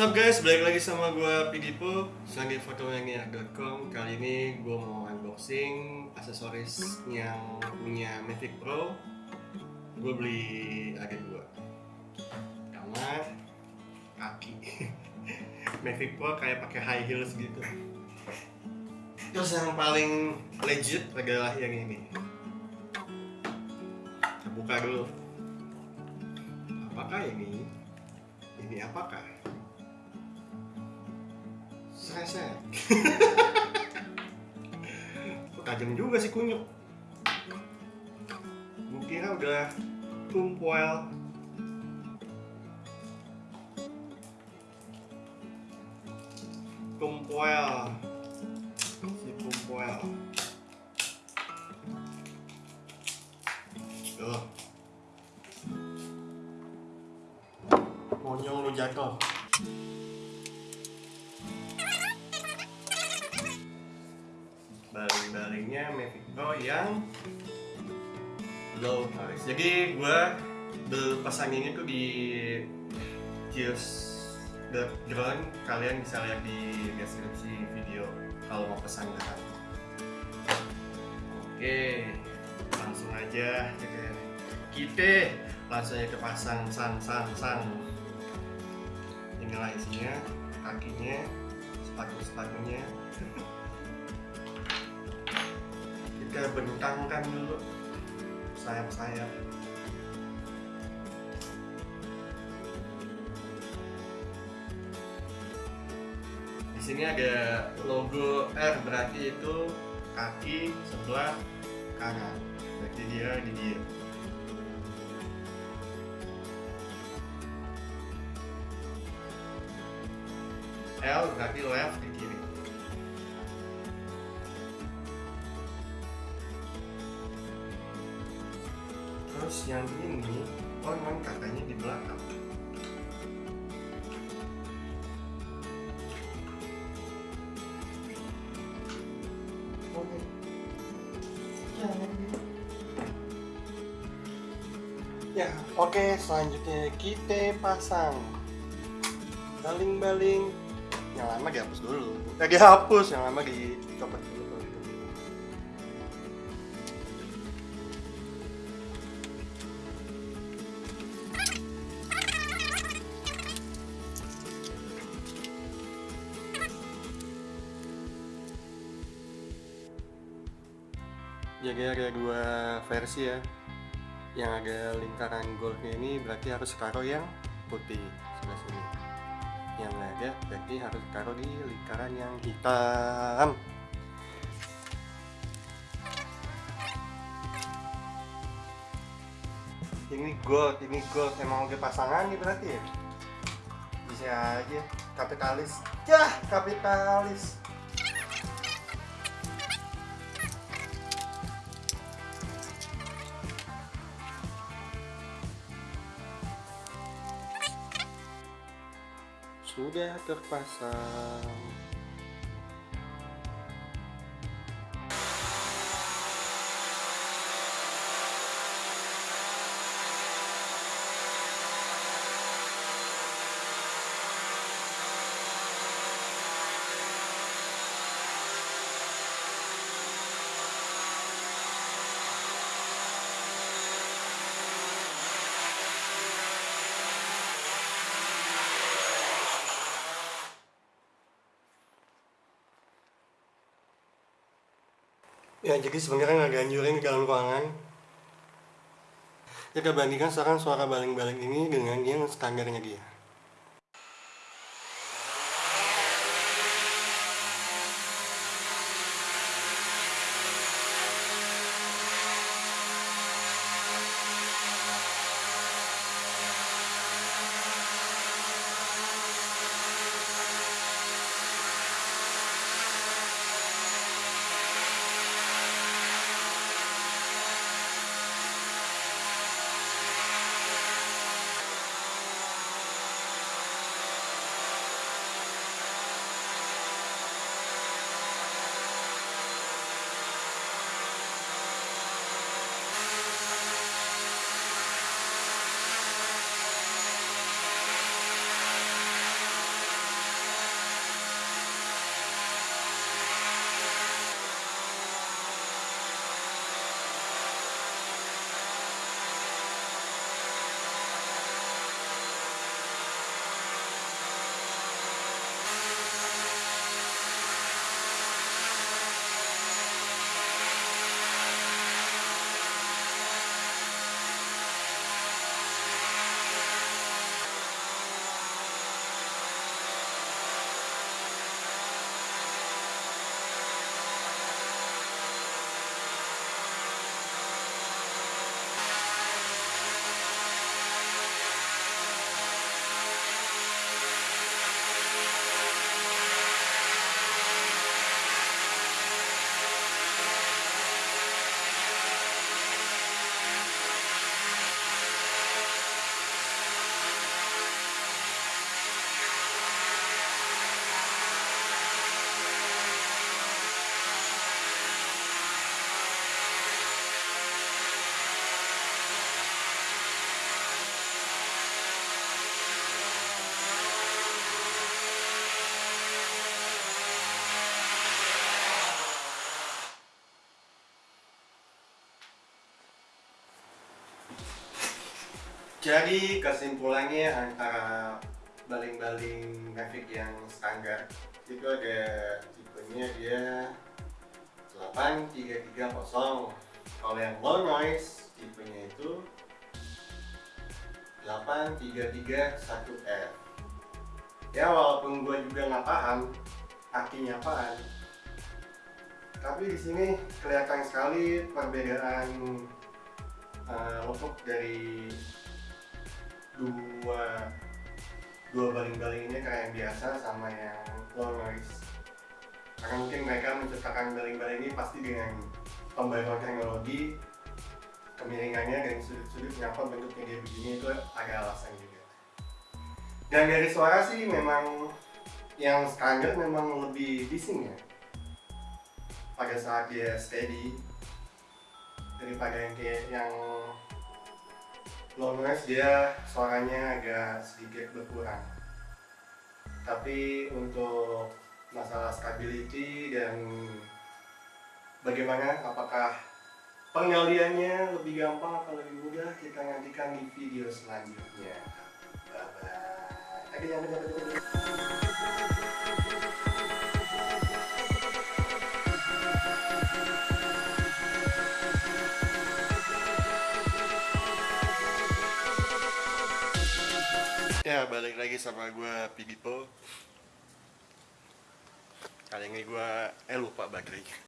What's up guys, balik lagi sama gue Pidipo Sebagai fotonya.com Kali ini gue mau unboxing aksesoris yang punya Mavic Pro. Gue beli ada dua. Pertama kaki. Mavic Pro kayak pakai high heels gitu. Terus yang paling legit adalah yang ini. Kita buka dulu. Apakah ini? Ini apakah? Sereset tajam juga sih kunyuk. Gue kira udah tumpuel. Tumpuel. Si tumpuel. Tuh Monyong lu jatuh baling-balingnya Mavic Pro yang low noise jadi gue berpesan ini tuh di Cheers Background kalian bisa lihat di deskripsi video kalau mau pesan oke langsung aja. Kita langsung aja pasang sang sang sang. Inilah isinya kakinya sepatu sepatunya kita bentangkan dulu. Sayap-sayap. Di sini ada logo R berarti itu kaki sebelah kanan. Berarti dia di dia. L berarti left di kiri yang ini oh katanya di belakang. Oke. Ya oke selanjutnya kita pasang. Baling-baling. Yang lama dihapus dulu. Eh dihapus yang lama dicopot dulu jadi ada dua versi ya. Yang ada lingkaran goldnya ini berarti harus taruh yang putih sebelah sini. Yang ada berarti harus taruh di lingkaran yang hitam. Ini gold ini gold. Emang udah pasangan nih berarti ya? Bisa aja. Kapitalis. Ya kapitalis sudah terpasang ya jadi sebenarnya nggak ganjurin di dalam ruangan. Kita bandingkan sekarang suara baling-baling ini dengan yang standarnya dia Jadi kesimpulannya antara baling-baling Mavic yang standar itu ada tipenya dia 8330 kalau yang low noise tipenya itu 8331F ya walaupun gue juga nggak paham artinya apaan tapi di sini kelihatan sekali perbedaan uh, dari dua dua baling-baling ini kayak yang biasa sama yang low noise karena mungkin mereka menciptakan baling-baling ini pasti dengan pembaruan teknologi kemiringannya dan sudut-sudut kenapa bentuknya dia begini itu ada alasan juga. Dan dari suara sih memang yang standar memang lebih bising ya. Pada saat dia steady daripada yang kayak yang low noise dia suaranya agak sedikit berkurang. Tapi untuk masalah stability dan bagaimana apakah penggaliannya lebih gampang atau lebih mudah kita nantikan di video selanjutnya. Bye bye lagi sama gue Pidipo Kali ini gue eh lupa baterainya